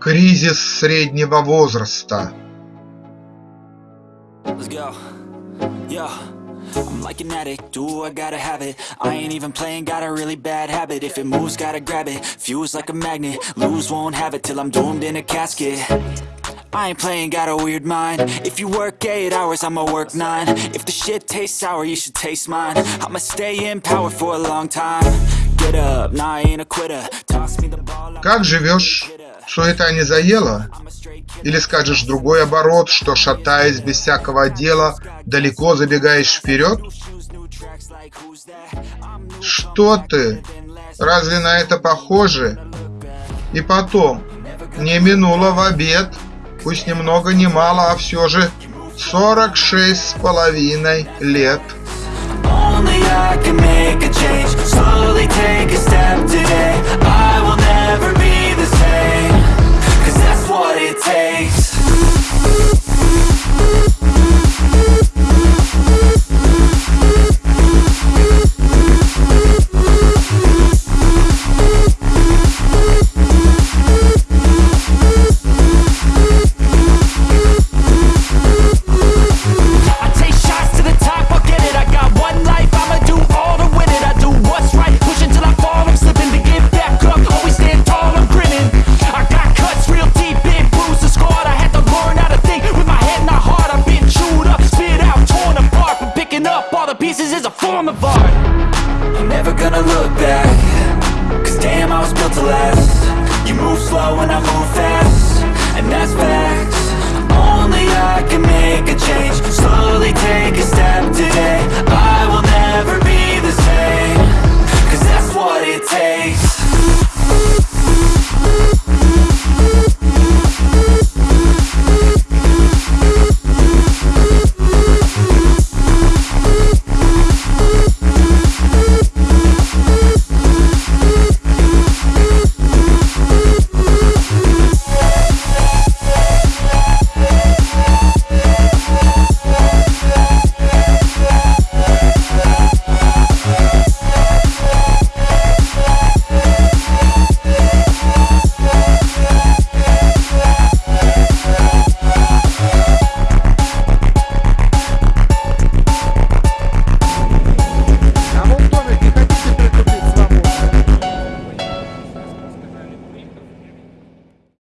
Кризис среднего возраста. Let's go. Yo. I'm like an addict, do I gotta have it I ain't even playing, got a really bad habit If it moves, gotta grab it, fuse like a magnet Lose, won't have it till I'm doomed in a casket I ain't playing, got a weird mind If you work 8 hours, I'ma work 9 If the shit tastes sour, you should taste mine I'ma stay in power for a long time Get up, nah, I ain't a quitter Toss me the ball, Как живешь? Не? I'm a straight kid Или скажешь другой оборот, что шатаясь без всякого дела, далеко забегаешь вперед? Что ты? Разве на это похоже? И потом, не минуло в обед, пусть ни много ни мало, а все же 46 с половиной лет. Only I can make a change the pieces is a form of art I'm never gonna look back Cause damn, I was built to last You move slow and I move fast And that's back.